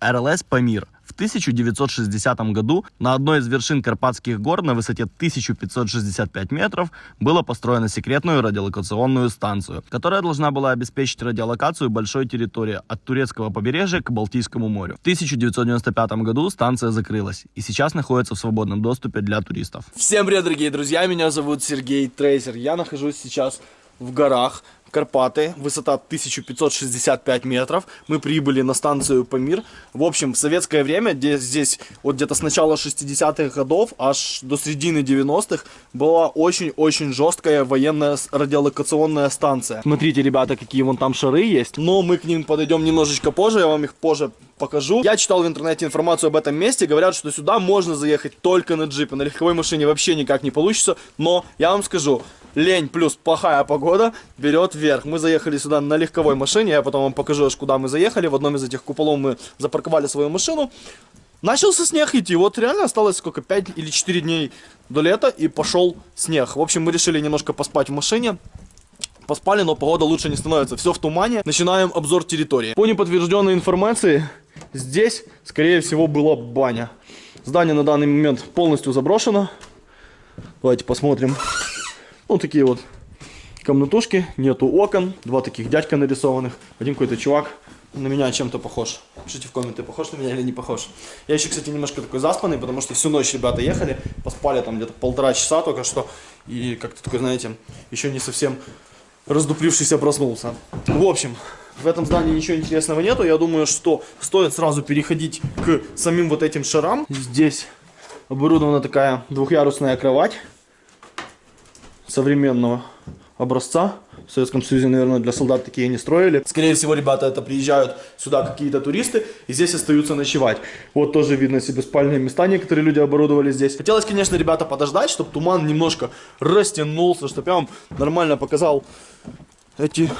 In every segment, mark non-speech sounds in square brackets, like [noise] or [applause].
РЛС «Памир». В 1960 году на одной из вершин Карпатских гор на высоте 1565 метров было построена секретную радиолокационную станцию, которая должна была обеспечить радиолокацию большой территории от турецкого побережья к Балтийскому морю. В 1995 году станция закрылась и сейчас находится в свободном доступе для туристов. Всем привет, дорогие друзья, меня зовут Сергей Трейсер. Я нахожусь сейчас в горах Карпаты, высота 1565 метров. Мы прибыли на станцию Памир. В общем, в советское время, где здесь вот где-то с начала 60-х годов аж до середины 90-х была очень-очень жесткая военная радиолокационная станция. Смотрите, ребята, какие вон там шары есть. Но мы к ним подойдем немножечко позже, я вам их позже покажу. Я читал в интернете информацию об этом месте, говорят, что сюда можно заехать только на джипе, на легковой машине вообще никак не получится, но я вам скажу, лень плюс плохая погода берет вверх. Мы заехали сюда на легковой машине, я потом вам покажу, аж куда мы заехали. В одном из этих куполов мы запарковали свою машину. Начался снег идти, вот реально осталось сколько, 5 или 4 дней до лета и пошел снег. В общем, мы решили немножко поспать в машине. Поспали, но погода лучше не становится. Все в тумане. Начинаем обзор территории. По неподтвержденной информации, здесь, скорее всего, была баня. Здание на данный момент полностью заброшено. Давайте посмотрим. Ну, такие вот комнатушки, нету окон, два таких дядька нарисованных, один какой-то чувак на меня чем-то похож. Пишите в комменты, похож на меня или не похож. Я еще, кстати, немножко такой заспанный, потому что всю ночь ребята ехали, поспали там где-то полтора часа только что, и как-то такой, знаете, еще не совсем раздуплившийся проснулся. В общем, в этом здании ничего интересного нету, я думаю, что стоит сразу переходить к самим вот этим шарам. Здесь оборудована такая двухъярусная кровать современного образца. В Советском Союзе, наверное, для солдат такие не строили. Скорее всего, ребята это приезжают сюда какие-то туристы и здесь остаются ночевать. Вот тоже видно себе спальные места, некоторые люди оборудовали здесь. Хотелось, конечно, ребята, подождать, чтобы туман немножко растянулся, чтобы я вам нормально показал эти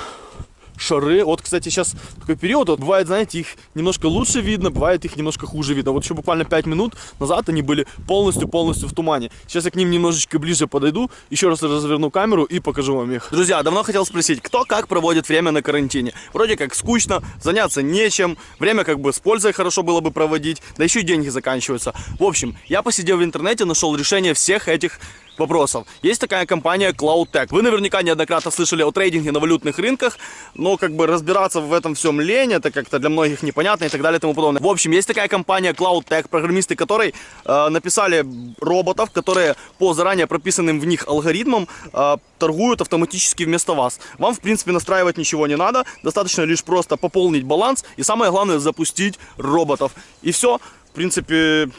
шары. Вот, кстати, сейчас такой период, вот, бывает, знаете, их немножко лучше видно, бывает их немножко хуже видно. Вот еще буквально 5 минут назад они были полностью-полностью в тумане. Сейчас я к ним немножечко ближе подойду, еще раз разверну камеру и покажу вам их. Друзья, давно хотел спросить, кто как проводит время на карантине? Вроде как скучно, заняться нечем, время как бы с пользой хорошо было бы проводить, да еще и деньги заканчиваются. В общем, я посидел в интернете, нашел решение всех этих вопросов. Есть такая компания CloudTech. Вы наверняка неоднократно слышали о трейдинге на валютных рынках, но как бы разбираться в этом всем лень, это как-то для многих непонятно и так далее и тому подобное. В общем, есть такая компания CloudTech, программисты которой э, написали роботов, которые по заранее прописанным в них алгоритмам э, торгуют автоматически вместо вас. Вам, в принципе, настраивать ничего не надо, достаточно лишь просто пополнить баланс и самое главное запустить роботов. И все, в принципе,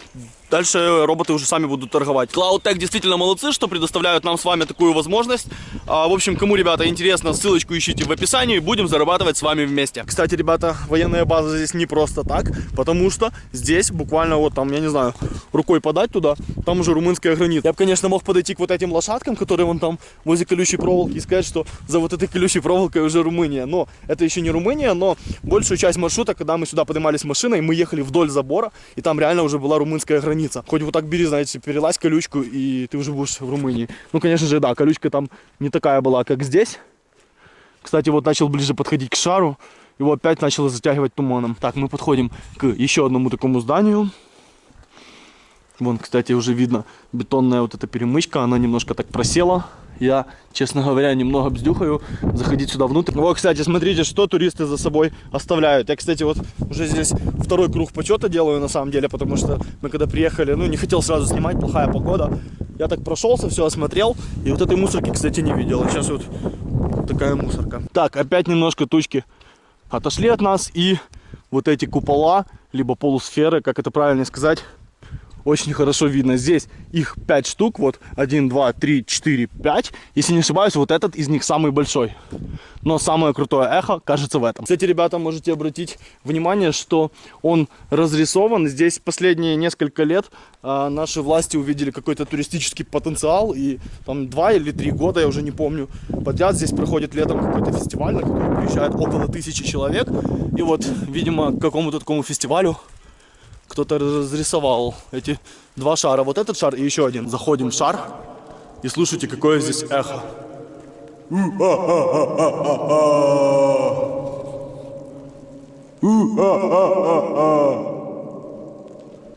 Дальше роботы уже сами будут торговать. CloudTech действительно молодцы, что предоставляют нам с вами такую возможность. А, в общем, кому, ребята, интересно, ссылочку ищите в описании. Будем зарабатывать с вами вместе. Кстати, ребята, военная база здесь не просто так, потому что здесь буквально вот там, я не знаю, рукой подать туда, там уже румынская граница. Я бы, конечно, мог подойти к вот этим лошадкам, которые вон там возле колючей проволоки, и сказать, что за вот этой колючей проволокой уже Румыния. Но это еще не Румыния, но большую часть маршрута, когда мы сюда поднимались машиной, мы ехали вдоль забора, и там реально уже была румынская граница граница. Хоть вот так бери, знаете, перелазь колючку, и ты уже будешь в Румынии. Ну, конечно же, да, колючка там не такая была, как здесь. Кстати, вот начал ближе подходить к шару, его опять начало затягивать туманом. Так, мы подходим к еще одному такому зданию. Вон, кстати, уже видно бетонная вот эта перемычка, она немножко так просела. Я, честно говоря, немного бздюхаю заходить сюда внутрь. Вот, кстати, смотрите, что туристы за собой оставляют. Я, кстати, вот уже здесь второй круг почета делаю, на самом деле, потому что мы когда приехали, ну, не хотел сразу снимать, плохая погода. Я так прошелся, все осмотрел, и вот этой мусорки, кстати, не видел. Сейчас вот такая мусорка. Так, опять немножко тучки отошли от нас, и вот эти купола, либо полусферы, как это правильно сказать, очень хорошо видно. Здесь их 5 штук, вот 1, 2, 3, 4, 5. Если не ошибаюсь, вот этот из них самый большой. Но самое крутое эхо кажется в этом. Кстати, ребята, можете обратить внимание, что он разрисован. Здесь последние несколько лет а, наши власти увидели какой-то туристический потенциал. И там 2 или 3 года, я уже не помню, подряд здесь проходит летом какой-то фестиваль, на который приезжает около тысячи человек. И вот, видимо, к какому-то такому фестивалю кто-то разрисовал эти два шара. Вот этот шар и еще один. Заходим в шар и слушайте, какое здесь эхо.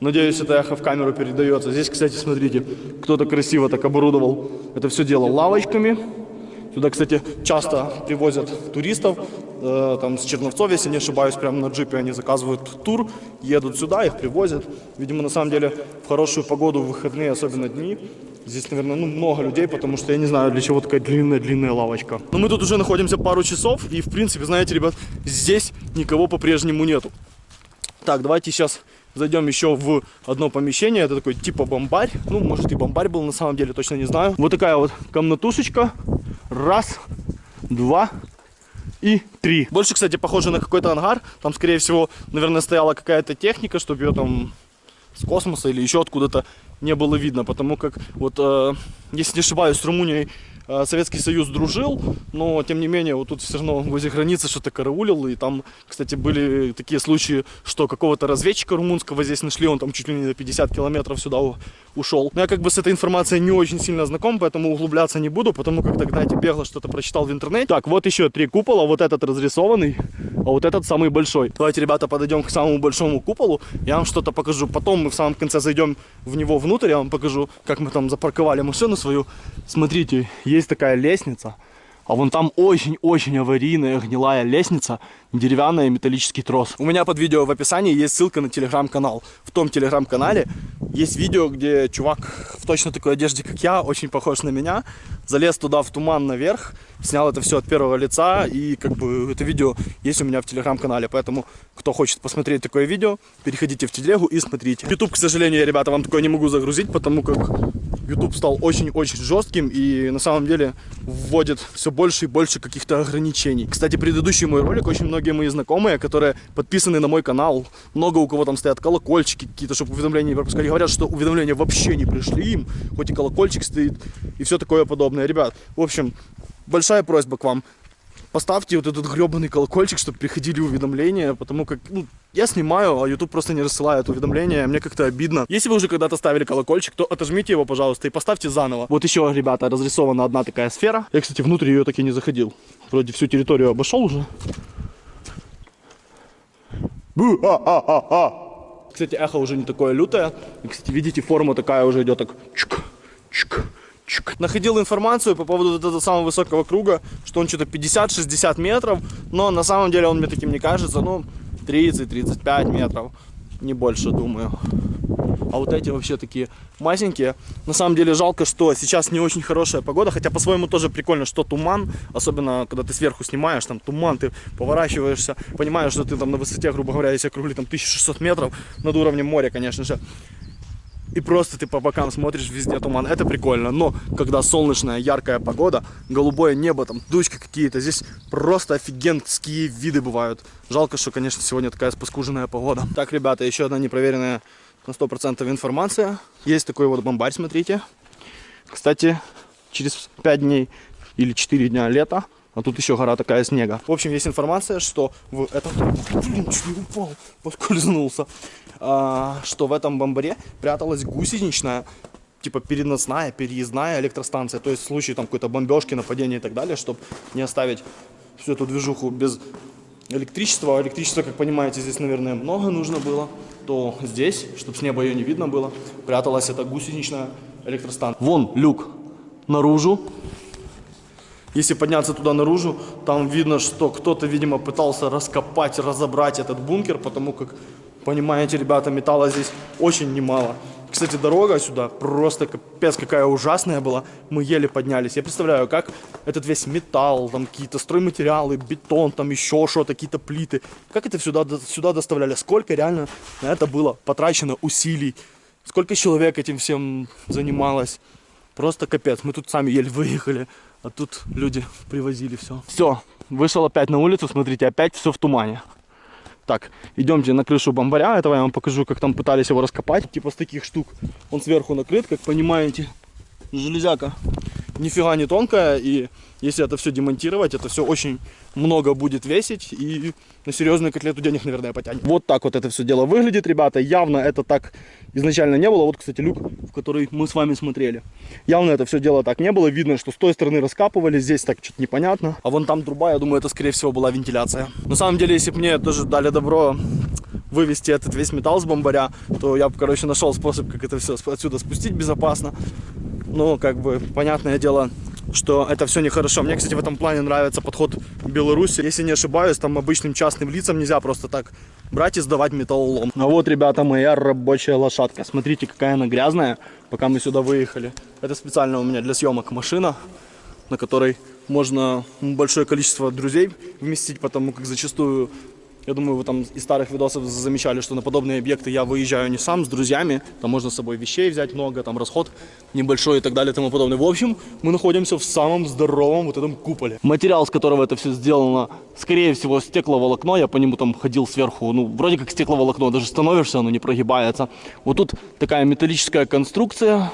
Надеюсь, это эхо в камеру передается. Здесь, кстати, смотрите, кто-то красиво так оборудовал это все дело лавочками. Сюда, кстати, часто привозят туристов, там с Черновцов, если не ошибаюсь, прямо на джипе они заказывают тур, едут сюда, их привозят. Видимо, на самом деле, в хорошую погоду, в выходные, особенно дни, здесь, наверное, ну, много людей, потому что я не знаю, для чего такая длинная-длинная лавочка. Но мы тут уже находимся пару часов, и, в принципе, знаете, ребят, здесь никого по-прежнему нету. Так, давайте сейчас зайдем еще в одно помещение. Это такой типа бомбарь. Ну, может и бомбарь был, на самом деле, точно не знаю. Вот такая вот комнатушечка. Раз, два и три. Больше, кстати, похоже на какой-то ангар. Там, скорее всего, наверное, стояла какая-то техника, чтобы ее там с космоса или еще откуда-то не было видно. Потому как, вот, э, если не ошибаюсь, с Румынией э, Советский Союз дружил, но тем не менее вот тут все равно возле границы что-то караулил, и там, кстати, были такие случаи, что какого-то разведчика румынского здесь нашли, он там чуть ли не на 50 километров сюда ушел. Но я как бы с этой информацией не очень сильно знаком, поэтому углубляться не буду, потому как тогда эти бегло что-то прочитал в интернете. Так, вот еще три купола, вот этот разрисованный, а вот этот самый большой. Давайте, ребята, подойдем к самому большому куполу, я вам что-то покажу. Потом мы в самом конце зайдем в него внутрь, я вам покажу, как мы там запарковали машину свою. Смотрите, есть такая лестница, а вон там очень-очень аварийная гнилая лестница, деревянная металлический трос. У меня под видео в описании есть ссылка на телеграм-канал. В том телеграм-канале есть видео, где чувак в точно такой одежде, как я, очень похож на меня, залез туда в туман наверх, снял это все от первого лица, и как бы это видео есть у меня в телеграм-канале. Поэтому, кто хочет посмотреть такое видео, переходите в телегу и смотрите. YouTube, к сожалению, я, ребята, вам такое не могу загрузить, потому как YouTube стал очень-очень жестким и на самом деле вводит все больше и больше каких-то ограничений. Кстати, предыдущий мой ролик очень многие мои знакомые, которые подписаны на мой канал, много у кого там стоят колокольчики какие-то, чтобы уведомления не пропускали, говорят, что уведомления вообще не пришли им, хоть и колокольчик стоит и все такое подобное. Ребят, в общем, большая просьба к вам. Поставьте вот этот гребаный колокольчик, чтобы приходили уведомления, потому как ну, я снимаю, а YouTube просто не рассылает уведомления, мне как-то обидно. Если вы уже когда-то ставили колокольчик, то отожмите его, пожалуйста, и поставьте заново. Вот еще, ребята, разрисована одна такая сфера. Я, кстати, внутрь ее так и не заходил. Вроде всю территорию обошел уже. Бу-а-а-а-а. Кстати, эхо уже не такое лютое. И, кстати, видите, форма такая уже идет так чик, чик, чик. Находил информацию по поводу этого самого высокого круга, что он что-то 50-60 метров, но на самом деле он мне таким не кажется, ну, 30-35 метров, не больше, думаю. А вот эти вообще такие масенькие. На самом деле жалко, что сейчас не очень хорошая погода, хотя по-своему тоже прикольно, что туман, особенно когда ты сверху снимаешь, там туман, ты поворачиваешься, понимаешь, что ты там на высоте, грубо говоря, если округли там 1600 метров над уровнем моря, конечно же. И просто ты по бокам смотришь, везде туман. Это прикольно. Но когда солнечная, яркая погода, голубое небо, там тучки какие-то, здесь просто офигенские виды бывают. Жалко, что, конечно, сегодня такая спаскуженная погода. Так, ребята, еще одна непроверенная на 100% информация. Есть такой вот бомбарь, смотрите. Кстати, через 5 дней или 4 дня лета, а тут еще гора такая снега. В общем, есть информация, что в этом... Блин, чуть не упал, поскользнулся. А, что в этом бомбаре пряталась гусеничная типа переносная, переездная электростанция. То есть в случае там какой-то бомбежки, нападения и так далее, чтобы не оставить всю эту движуху без электричества. А электричества, как понимаете, здесь, наверное, много нужно было. То здесь, чтобы с неба ее не видно было, пряталась эта гусеничная электростанция. Вон люк наружу. Если подняться туда наружу, там видно, что кто-то, видимо, пытался раскопать, разобрать этот бункер, потому как, понимаете, ребята, металла здесь очень немало. Кстати, дорога сюда просто капец какая ужасная была. Мы еле поднялись. Я представляю, как этот весь металл, там какие-то стройматериалы, бетон, там еще что-то, какие-то плиты. Как это сюда, сюда доставляли? Сколько реально на это было потрачено усилий? Сколько человек этим всем занималось? Просто капец. Мы тут сами еле выехали, а тут люди привозили все. Все, вышел опять на улицу, смотрите, опять все в тумане. Так, идемте на крышу бомбаря. Этого я вам покажу, как там пытались его раскопать. Типа с таких штук. Он сверху накрыт, как понимаете. Железяка нифига не тонкая. И если это все демонтировать, это все очень много будет весить и на серьезную котлету денег, наверное, потянет. Вот так вот это все дело выглядит, ребята. Явно это так изначально не было. Вот, кстати, люк, в который мы с вами смотрели. Явно это все дело так не было. Видно, что с той стороны раскапывали, здесь так что-то непонятно. А вон там труба, я думаю, это, скорее всего, была вентиляция. На самом деле, если бы мне тоже дали добро вывести этот весь металл с бомбаря, то я бы, короче, нашел способ, как это все отсюда спустить безопасно. Но, как бы, понятное дело, что это все нехорошо. Мне, кстати, в этом плане нравится подход Беларуси. Если не ошибаюсь, там обычным частным лицам нельзя просто так брать и сдавать металлолом. А вот, ребята, моя рабочая лошадка. Смотрите, какая она грязная, пока мы сюда выехали. Это специально у меня для съемок машина, на которой можно большое количество друзей вместить, потому как зачастую я думаю, вы там из старых видосов замечали, что на подобные объекты я выезжаю не сам, с друзьями. Там можно с собой вещей взять много, там расход небольшой и так далее и тому подобное. В общем, мы находимся в самом здоровом вот этом куполе. Материал, с которого это все сделано, скорее всего, стекловолокно. Я по нему там ходил сверху, ну, вроде как стекловолокно. Даже становишься, оно не прогибается. Вот тут такая металлическая конструкция.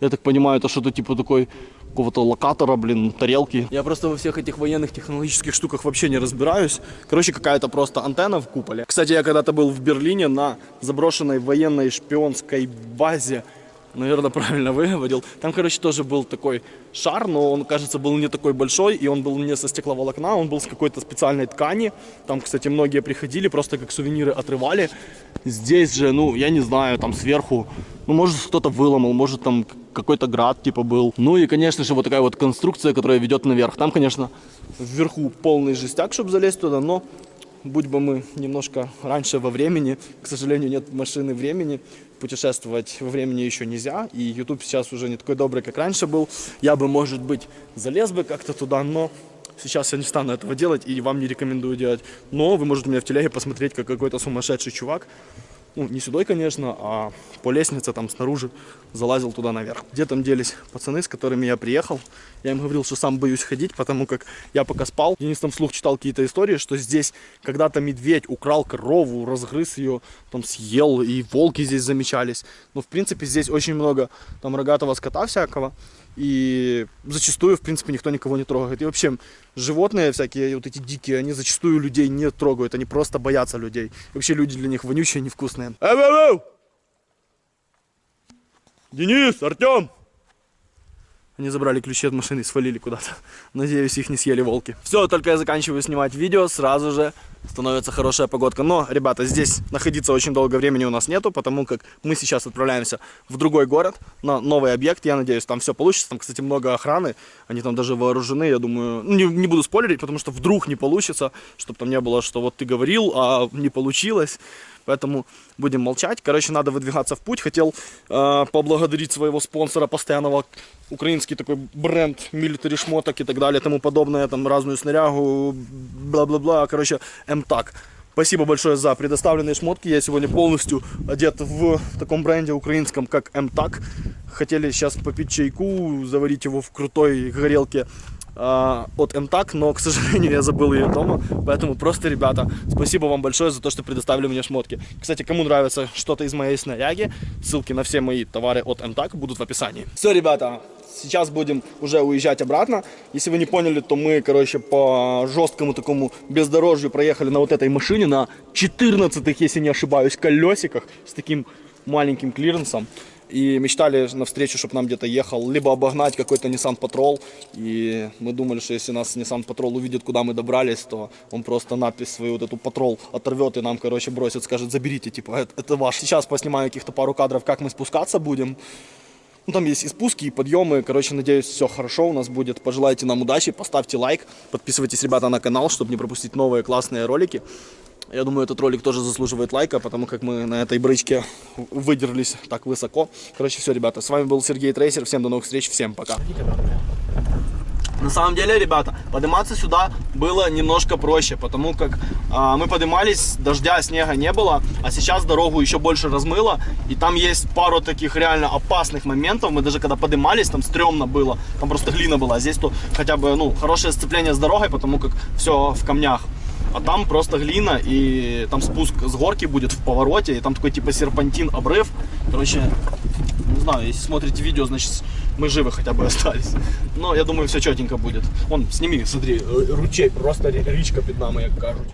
Я так понимаю, это что-то типа такой какого-то локатора, блин, тарелки. Я просто во всех этих военных технологических штуках вообще не разбираюсь. Короче, какая-то просто антенна в куполе. Кстати, я когда-то был в Берлине на заброшенной военной шпионской базе наверное, [laughs] правильно выводил. Там, короче, тоже был такой шар, но он, кажется, был не такой большой, и он был не со стекловолокна, он был с какой-то специальной ткани. Там, кстати, многие приходили, просто как сувениры отрывали. Здесь же, ну, я не знаю, там сверху, ну, может, кто-то выломал, может, там какой-то град, типа, был. Ну, и, конечно же, вот такая вот конструкция, которая ведет наверх. Там, конечно, вверху полный жестяк, чтобы залезть туда, но будь бы мы немножко раньше во времени, к сожалению, нет машины времени, путешествовать во времени еще нельзя, и YouTube сейчас уже не такой добрый, как раньше был. Я бы, может быть, залез бы как-то туда, но сейчас я не стану этого делать и вам не рекомендую делать. Но вы можете меня в телеге посмотреть, как какой-то сумасшедший чувак ну, не сюда, конечно, а по лестнице там снаружи залазил туда наверх. Где там делись пацаны, с которыми я приехал? Я им говорил, что сам боюсь ходить, потому как я пока спал. Денис там вслух читал какие-то истории, что здесь когда-то медведь украл корову, разгрыз ее, там съел, и волки здесь замечались. Но, в принципе, здесь очень много там рогатого скота всякого. И зачастую, в принципе, никто никого не трогает. И вообще, животные всякие, вот эти дикие, они зачастую людей не трогают. Они просто боятся людей. И вообще, люди для них вонючие, невкусные. Эй, эй, эй! Денис, Артем! Они забрали ключи от машины и свалили куда-то. Надеюсь, их не съели волки. Все, только я заканчиваю снимать видео, сразу же становится хорошая погодка. Но, ребята, здесь находиться очень долго времени у нас нету, потому как мы сейчас отправляемся в другой город, на новый объект. Я надеюсь, там все получится. Там, кстати, много охраны. Они там даже вооружены, я думаю. Ну, не, не буду спойлерить, потому что вдруг не получится, чтобы там не было, что вот ты говорил, а не получилось. Поэтому будем молчать. Короче, надо выдвигаться в путь. Хотел э, поблагодарить своего спонсора постоянного, украинский такой бренд милитари шмоток и так далее, тому подобное, там разную снарягу, бла-бла-бла. Короче, МТАК. Спасибо большое за предоставленные шмотки. Я сегодня полностью одет в таком бренде украинском, как МТАК. Хотели сейчас попить чайку, заварить его в крутой горелке от МТАК, но, к сожалению, [laughs] я забыл ее дома. Поэтому просто, ребята, спасибо вам большое за то, что предоставили мне шмотки. Kстати, кому нравится что-то из моей снаряги, ссылки на все мои товары от МТАК будут в описании. Все, ребята, сейчас будем уже уезжать обратно. Если вы не поняли, то мы, короче, по жесткому такому бездорожью проехали на вот этой машине, на 14, если не ошибаюсь, колесиках с таким маленьким клиренсом и мечтали на встречу, чтобы нам где-то ехал, либо обогнать какой-то Nissan Patrol. И мы думали, что если нас Nissan Patrol увидит, куда мы добрались, то он просто надпись свою вот эту Patrol оторвет и нам, короче, бросит, скажет, заберите, типа, это, это ваш. Сейчас поснимаю каких-то пару кадров, как мы спускаться будем. Ну, там есть и спуски, и подъемы. Короче, надеюсь, все хорошо у нас будет. Пожелайте нам удачи, поставьте лайк, подписывайтесь, ребята, на канал, чтобы не пропустить новые классные ролики. Я думаю, этот ролик тоже заслуживает лайка, потому как мы на этой брычке выдерлись так высоко. Короче, все, ребята, с вами был Сергей Трейсер. Всем до новых встреч, всем пока. На самом деле, ребята, подниматься сюда было немножко проще, потому как а, мы поднимались, дождя, снега не было, а сейчас дорогу еще больше размыло, и там есть пару таких реально опасных моментов. Мы даже когда поднимались, там стрёмно было, там просто глина была, а здесь то хотя бы, ну, хорошее сцепление с дорогой, потому как все в камнях а там просто глина, и там спуск с горки будет в повороте, и там такой типа серпантин, обрыв. Короче, не знаю, если смотрите видео, значит мы живы хотя бы остались. Но я думаю, все четенько будет. Вон, сними, смотри, э, ручей, просто ре- річка під нами, як кажуть.